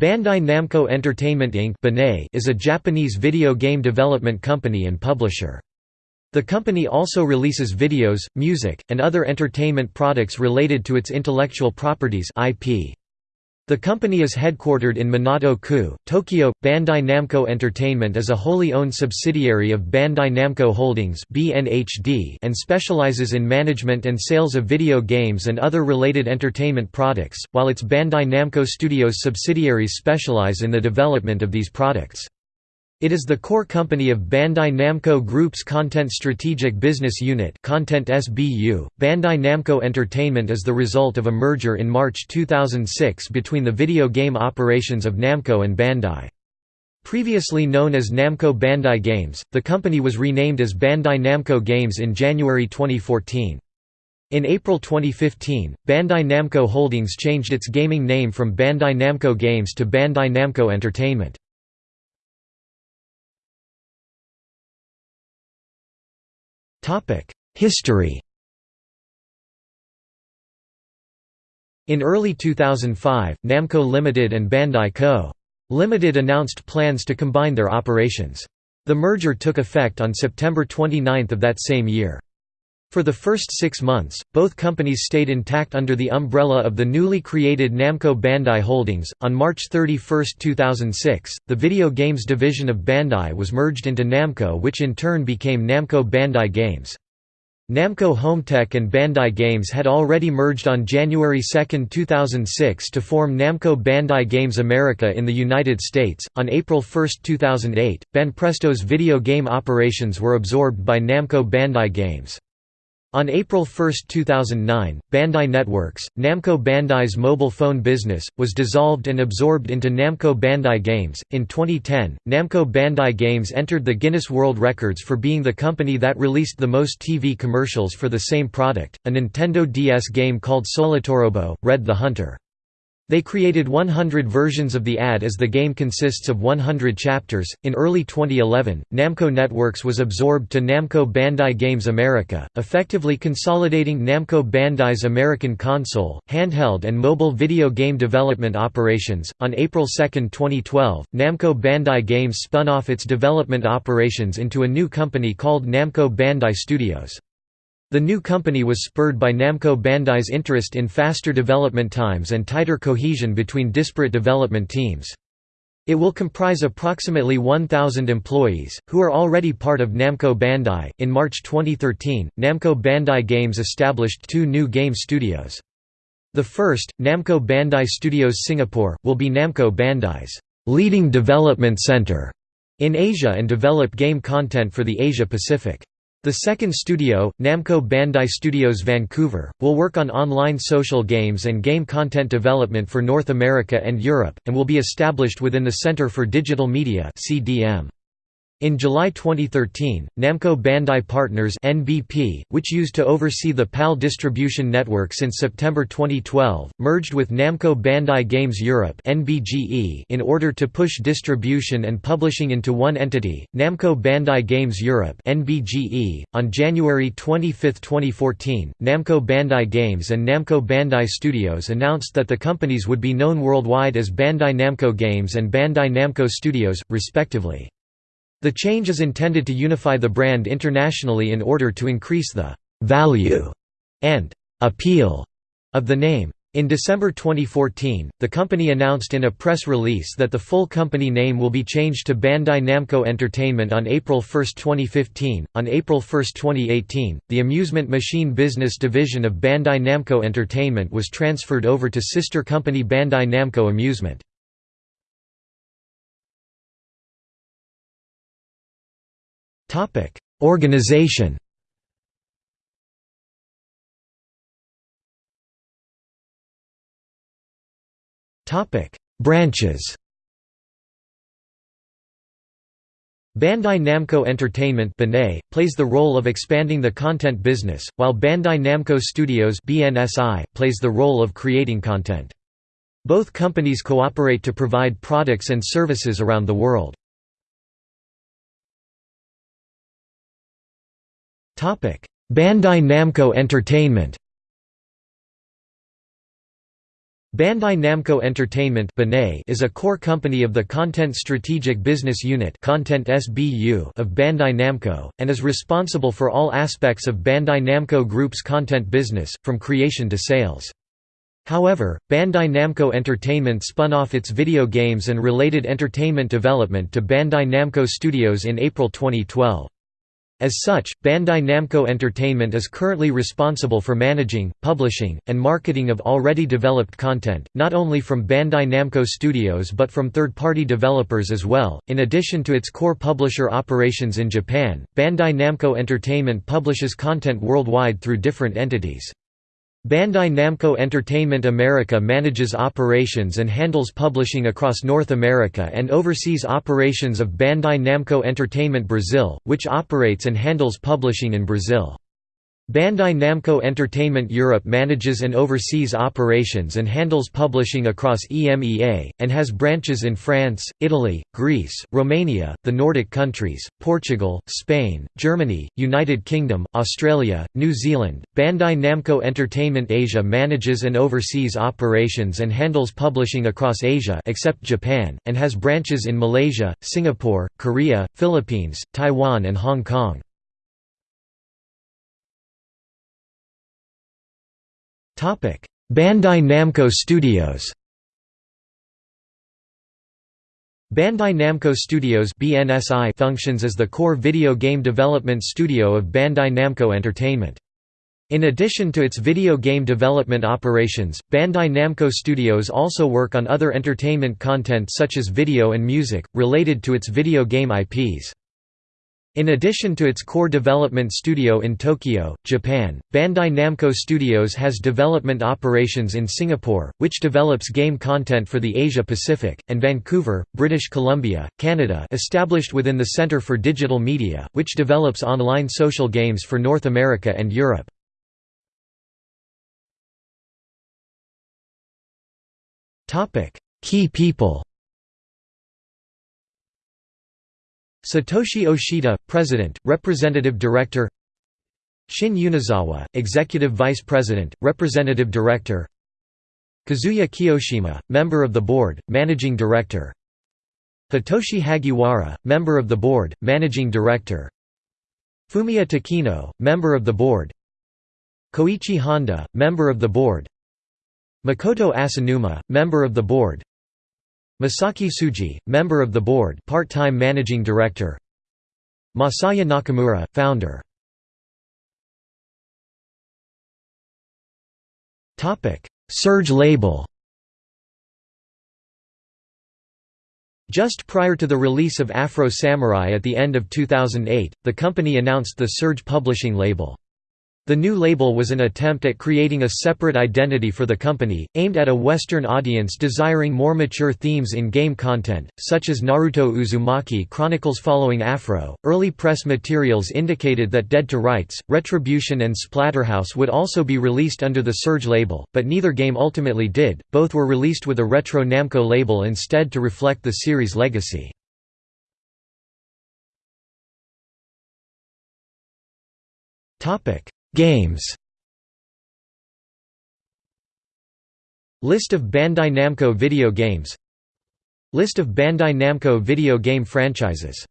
Bandai Namco Entertainment Inc. is a Japanese video game development company and publisher. The company also releases videos, music, and other entertainment products related to its intellectual properties IP. The company is headquartered in Minato-ku, Tokyo. Bandai Namco Entertainment is a wholly owned subsidiary of Bandai Namco Holdings (BNHD) and specializes in management and sales of video games and other related entertainment products, while its Bandai Namco Studios subsidiaries specialize in the development of these products. It is the core company of Bandai Namco Group's Content Strategic Business Unit Content SBU. .Bandai Namco Entertainment is the result of a merger in March 2006 between the video game operations of Namco and Bandai. Previously known as Namco Bandai Games, the company was renamed as Bandai Namco Games in January 2014. In April 2015, Bandai Namco Holdings changed its gaming name from Bandai Namco Games to Bandai Namco Entertainment. History In early 2005, Namco Limited and Bandai Co. Limited announced plans to combine their operations. The merger took effect on September 29 of that same year. For the first six months, both companies stayed intact under the umbrella of the newly created Namco Bandai Holdings. On March 31, 2006, the video games division of Bandai was merged into Namco, which in turn became Namco Bandai Games. Namco Hometek and Bandai Games had already merged on January 2, 2006 to form Namco Bandai Games America in the United States. On April 1, 2008, Banpresto's video game operations were absorbed by Namco Bandai Games. On April 1, 2009, Bandai Networks, Namco Bandai's mobile phone business, was dissolved and absorbed into Namco Bandai Games. In 2010, Namco Bandai Games entered the Guinness World Records for being the company that released the most TV commercials for the same product, a Nintendo DS game called Solatorobo, Red the Hunter. They created 100 versions of the ad as the game consists of 100 chapters. In early 2011, Namco Networks was absorbed to Namco Bandai Games America, effectively consolidating Namco Bandai's American console, handheld, and mobile video game development operations. On April 2, 2012, Namco Bandai Games spun off its development operations into a new company called Namco Bandai Studios. The new company was spurred by Namco Bandai's interest in faster development times and tighter cohesion between disparate development teams. It will comprise approximately 1,000 employees, who are already part of Namco Bandai. In March 2013, Namco Bandai Games established two new game studios. The first, Namco Bandai Studios Singapore, will be Namco Bandai's leading development center in Asia and develop game content for the Asia Pacific. The second studio, Namco Bandai Studios Vancouver, will work on online social games and game content development for North America and Europe, and will be established within the Centre for Digital Media CDM. In July 2013, Namco Bandai Partners (NBP), which used to oversee the PAL distribution network since September 2012, merged with Namco Bandai Games Europe (NBGE) in order to push distribution and publishing into one entity, Namco Bandai Games Europe (NBGE). On January 25, 2014, Namco Bandai Games and Namco Bandai Studios announced that the companies would be known worldwide as Bandai Namco Games and Bandai Namco Studios, respectively. The change is intended to unify the brand internationally in order to increase the «value» and «appeal» of the name. In December 2014, the company announced in a press release that the full company name will be changed to Bandai Namco Entertainment on April 1, 2015. On April 1, 2018, the amusement machine business division of Bandai Namco Entertainment was transferred over to sister company Bandai Namco Amusement. Topic: Organization. Topic: Branches. Bandai Namco Entertainment plays the role of expanding the content business, while Bandai Namco Studios BNSI plays the role of creating content. Both companies cooperate to provide products and services around the world. Bandai Namco Entertainment Bandai Namco Entertainment is a core company of the Content Strategic Business Unit of Bandai Namco, and is responsible for all aspects of Bandai Namco Group's content business, from creation to sales. However, Bandai Namco Entertainment spun off its video games and related entertainment development to Bandai Namco Studios in April 2012. As such, Bandai Namco Entertainment is currently responsible for managing, publishing, and marketing of already developed content, not only from Bandai Namco Studios but from third-party developers as well. In addition to its core publisher operations in Japan, Bandai Namco Entertainment publishes content worldwide through different entities. Bandai Namco Entertainment America manages operations and handles publishing across North America and oversees operations of Bandai Namco Entertainment Brazil, which operates and handles publishing in Brazil. Bandai Namco Entertainment Europe manages and oversees operations and handles publishing across EMEA, and has branches in France, Italy, Greece, Romania, the Nordic countries, Portugal, Spain, Germany, United Kingdom, Australia, New Zealand. Bandai Namco Entertainment Asia manages and oversees operations and handles publishing across Asia except Japan, and has branches in Malaysia, Singapore, Korea, Philippines, Taiwan and Hong Kong. Bandai Namco Studios Bandai Namco Studios BNSI functions as the core video game development studio of Bandai Namco Entertainment. In addition to its video game development operations, Bandai Namco Studios also work on other entertainment content such as video and music, related to its video game IPs. In addition to its core development studio in Tokyo, Japan, Bandai Namco Studios has development operations in Singapore, which develops game content for the Asia-Pacific, and Vancouver, British Columbia, Canada established within the Centre for Digital Media, which develops online social games for North America and Europe. Key people Satoshi Oshita, President, Representative Director Shin Unozawa, Executive Vice President, Representative Director Kazuya Kiyoshima, Member of the Board, Managing Director Hitoshi Hagiwara, Member of the Board, Managing Director Fumiya Takino, Member of the Board Koichi Honda, Member of the Board Makoto Asanuma, Member of the Board Masaki Tsuji, member of the board part-time managing director. Masaya Nakamura, founder. Surge label. Just prior to the release of Afro Samurai at the end of 2008, the company announced the Surge publishing label. The new label was an attempt at creating a separate identity for the company, aimed at a Western audience desiring more mature themes in game content, such as Naruto Uzumaki Chronicles following Afro. Early press materials indicated that Dead to Rights, Retribution, and Splatterhouse would also be released under the Surge label, but neither game ultimately did, both were released with a Retro Namco label instead to reflect the series' legacy. Topic Games List of Bandai Namco video games List of Bandai Namco video game franchises